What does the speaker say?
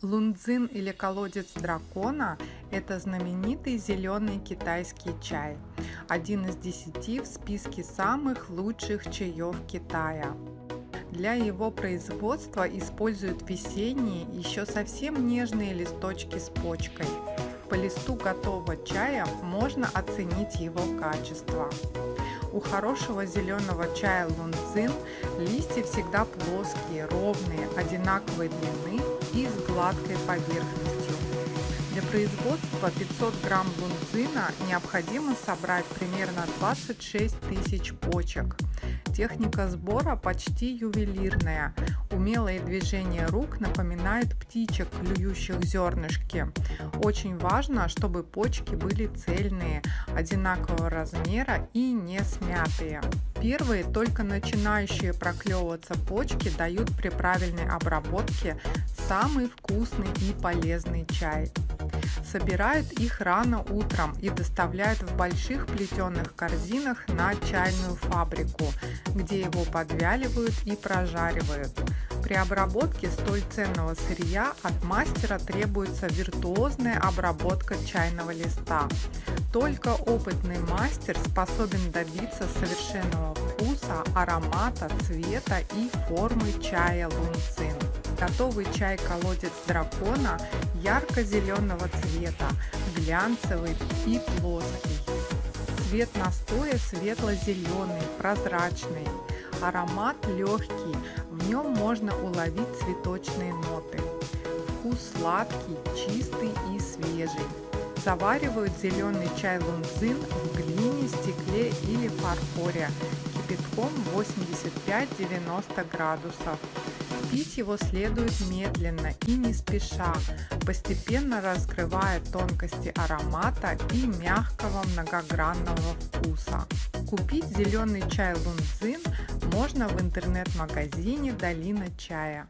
Лунцзин или колодец дракона – это знаменитый зеленый китайский чай, один из десяти в списке самых лучших чаев Китая. Для его производства используют весенние, еще совсем нежные листочки с почкой. По листу готового чая можно оценить его качество. У хорошего зеленого чая лунцин листья всегда плоские, ровные, одинаковой длины и с гладкой поверхностью. Для производства 500 грамм лунцина необходимо собрать примерно 26 тысяч почек. Техника сбора почти ювелирная. Умелые движения рук напоминают птичек, клюющих зернышки. Очень важно, чтобы почки были цельные, одинакового размера и не смятые. Первые, только начинающие проклевываться почки, дают при правильной обработке самый вкусный и полезный чай. Собирают их рано утром и доставляют в больших плетеных корзинах на чайную фабрику, где его подвяливают и прожаривают. При обработке столь ценного сырья от мастера требуется виртуозная обработка чайного листа. Только опытный мастер способен добиться совершенного вкуса, аромата, цвета и формы чая лунцин. Готовый чай колодец дракона ярко-зеленого цвета, глянцевый и плоский. Цвет настоя светло-зеленый, прозрачный. Аромат легкий, в нем можно уловить цветочные ноты. Вкус сладкий, чистый и свежий. Заваривают зеленый чай лунцин в глине, стекле или фарфоре кипятком 85-90 градусов. Пить его следует медленно и не спеша, постепенно раскрывая тонкости аромата и мягкого многогранного вкуса. Купить зеленый чай лунцин можно в интернет-магазине Долина чая.